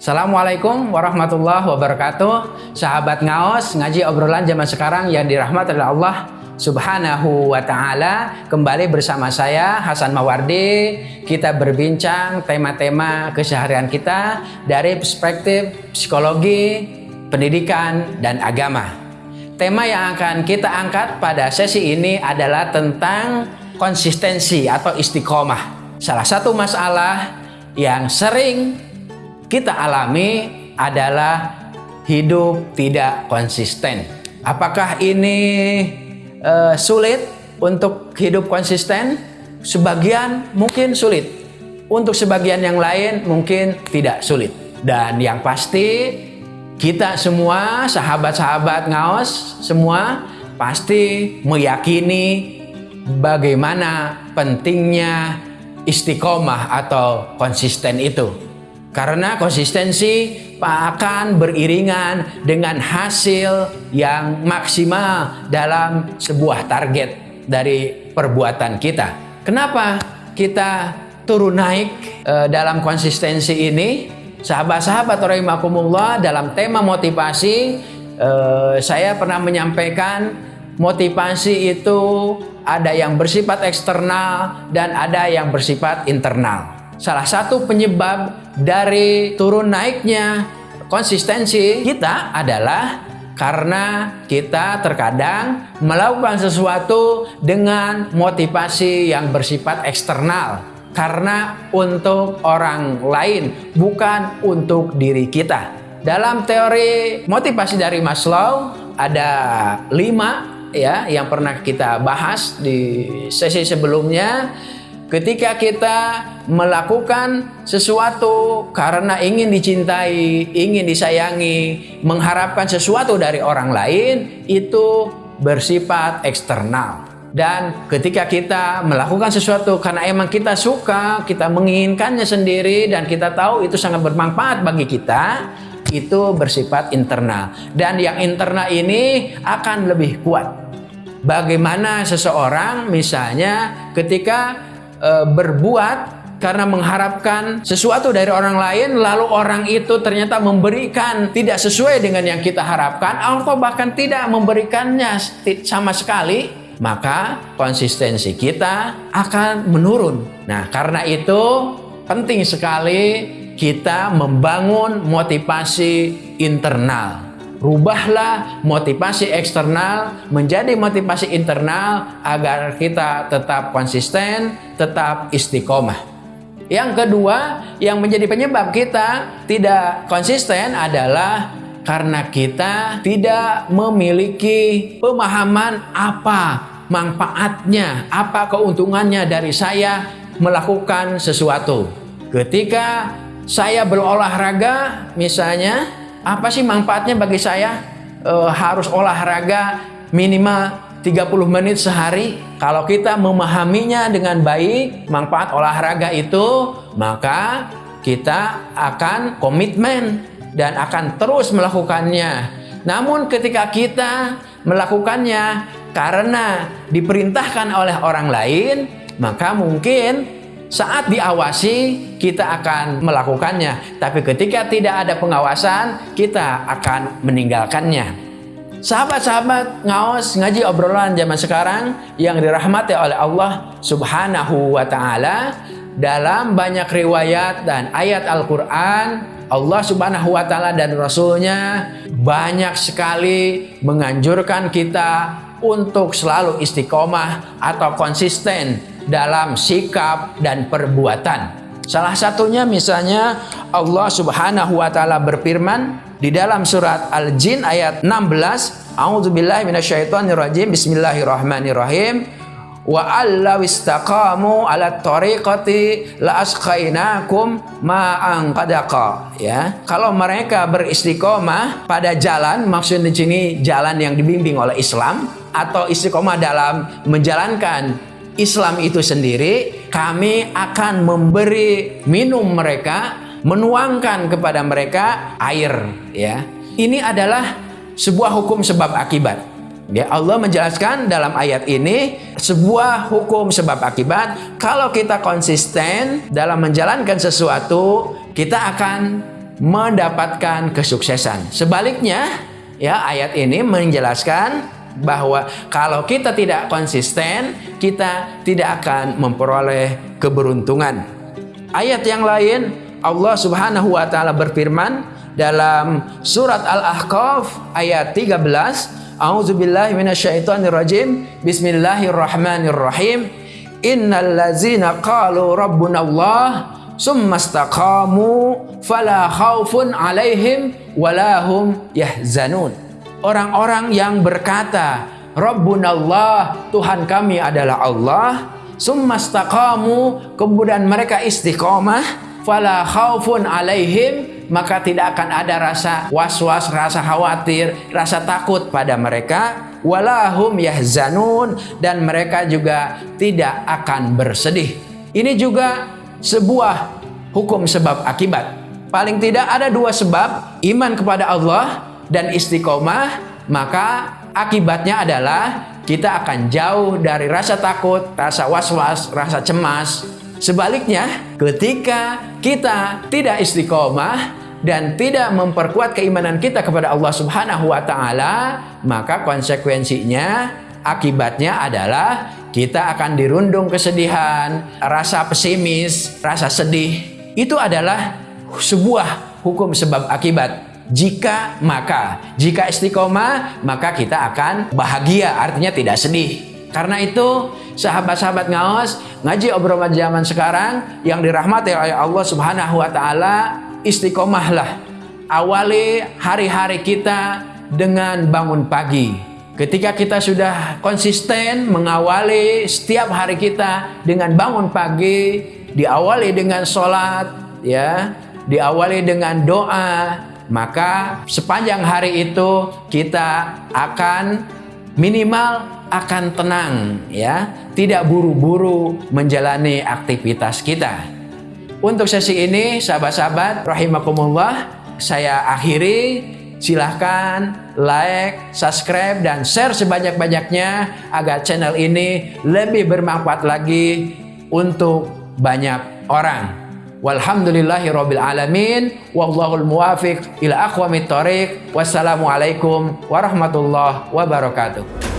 Assalamualaikum warahmatullahi wabarakatuh. Sahabat ngaos ngaji obrolan zaman sekarang yang dirahmati oleh Allah subhanahu wa ta'ala. Kembali bersama saya Hasan Mawardi. Kita berbincang tema-tema keseharian kita Dari perspektif psikologi, pendidikan, dan agama. Tema yang akan kita angkat pada sesi ini adalah tentang konsistensi atau istiqomah. Salah satu masalah yang sering kita alami adalah hidup tidak konsisten. Apakah ini uh, sulit untuk hidup konsisten? Sebagian mungkin sulit. Untuk sebagian yang lain mungkin tidak sulit. Dan yang pasti kita semua sahabat-sahabat ngaos semua pasti meyakini bagaimana pentingnya istiqomah atau konsisten itu. Karena konsistensi akan beriringan dengan hasil yang maksimal dalam sebuah target dari perbuatan kita. Kenapa kita turun naik e, dalam konsistensi ini? Sahabat-sahabat rahimakumullah dalam tema motivasi e, saya pernah menyampaikan motivasi itu ada yang bersifat eksternal dan ada yang bersifat internal. Salah satu penyebab dari turun naiknya konsistensi kita adalah karena kita terkadang melakukan sesuatu dengan motivasi yang bersifat eksternal. Karena untuk orang lain bukan untuk diri kita. Dalam teori motivasi dari Maslow ada lima ya yang pernah kita bahas di sesi sebelumnya Ketika kita melakukan sesuatu karena ingin dicintai, ingin disayangi, mengharapkan sesuatu dari orang lain, itu bersifat eksternal. Dan ketika kita melakukan sesuatu karena emang kita suka, kita menginginkannya sendiri dan kita tahu itu sangat bermanfaat bagi kita, itu bersifat internal. Dan yang internal ini akan lebih kuat. Bagaimana seseorang misalnya ketika e, berbuat karena mengharapkan sesuatu dari orang lain lalu orang itu ternyata memberikan tidak sesuai dengan yang kita harapkan atau bahkan tidak memberikannya sama sekali maka konsistensi kita akan menurun. Nah karena itu penting sekali kita membangun motivasi internal Rubahlah motivasi eksternal menjadi motivasi internal agar kita tetap konsisten, tetap istiqomah. Yang kedua, yang menjadi penyebab kita tidak konsisten adalah karena kita tidak memiliki pemahaman apa manfaatnya, apa keuntungannya dari saya melakukan sesuatu. Ketika saya berolahraga, misalnya apa sih manfaatnya bagi saya e, harus olahraga minimal 30 menit sehari? Kalau kita memahaminya dengan baik, manfaat olahraga itu, maka kita akan komitmen dan akan terus melakukannya. Namun ketika kita melakukannya karena diperintahkan oleh orang lain, maka mungkin saat diawasi, kita akan melakukannya. Tapi ketika tidak ada pengawasan, kita akan meninggalkannya. Sahabat-sahabat ngaos ngaji obrolan zaman sekarang yang dirahmati oleh Allah Subhanahu wa taala dalam banyak riwayat dan ayat Al-Qur'an Allah Subhanahu wa taala dan rasulnya banyak sekali menganjurkan kita untuk selalu istiqomah atau konsisten dalam sikap dan perbuatan. Salah satunya misalnya Allah Subhanahu wa taala berfirman di dalam surat Al-Jin ayat 16, A'udzubillahi minasyaitonirrajim. Bismillahirrahmanirrahim. Wa allaw istaqamu ala tariqati la asqainakum ma'an qadaqa ya. Kalau mereka beristiqomah pada jalan, maksud di sini jalan yang dibimbing oleh Islam atau istiqomah dalam menjalankan Islam itu sendiri, kami akan memberi minum mereka, menuangkan kepada mereka air. Ya, ini adalah sebuah hukum sebab akibat. Ya, Allah menjelaskan dalam ayat ini sebuah hukum sebab akibat. Kalau kita konsisten dalam menjalankan sesuatu, kita akan mendapatkan kesuksesan. Sebaliknya, ya ayat ini menjelaskan bahwa kalau kita tidak konsisten, kita tidak akan memperoleh keberuntungan. Ayat yang lain, Allah Subhanahu wa taala berfirman dalam surat Al-Ahqaf ayat 13, A'udzubillahi minasyaitonirrajim. Bismillahirrahmanirrahim. Innal ladzina qalu rabbunallah summastaqamu fala khaufun alaihim walahum yahzanun. Orang-orang yang berkata, Rabbunallah, Tuhan kami adalah Allah, summastaqamu, kemudian mereka istiqomah, fala khaufun alaihim, maka tidak akan ada rasa was-was, rasa khawatir, rasa takut pada mereka, walahum yahzanun, dan mereka juga tidak akan bersedih. Ini juga sebuah hukum sebab akibat. Paling tidak ada dua sebab, iman kepada Allah dan istiqomah, maka akibatnya adalah kita akan jauh dari rasa takut, rasa was-was, rasa cemas. Sebaliknya, ketika kita tidak istiqomah dan tidak memperkuat keimanan kita kepada Allah Subhanahu wa taala, maka konsekuensinya akibatnya adalah kita akan dirundung kesedihan, rasa pesimis, rasa sedih. Itu adalah sebuah hukum sebab akibat. Jika maka, jika istiqomah, maka kita akan bahagia, artinya tidak sedih. Karena itu, sahabat-sahabat ngaos, ngaji obrolan zaman sekarang yang dirahmati oleh Allah Subhanahu wa taala, istiqomahlah. Awali hari-hari kita dengan bangun pagi Ketika kita sudah konsisten mengawali setiap hari kita dengan bangun pagi, diawali dengan sholat, ya, diawali dengan doa, maka sepanjang hari itu kita akan minimal akan tenang, ya, tidak buru-buru menjalani aktivitas kita. Untuk sesi ini, sahabat-sahabat, rahimakumullah, saya akhiri silahkan like, subscribe, dan share sebanyak-banyaknya agar channel ini lebih bermanfaat lagi untuk banyak orang. Walhamdulillahi rabbil wallahul muwafiq ila aqwamit thoriq. Wassalamualaikum warahmatullahi wabarakatuh.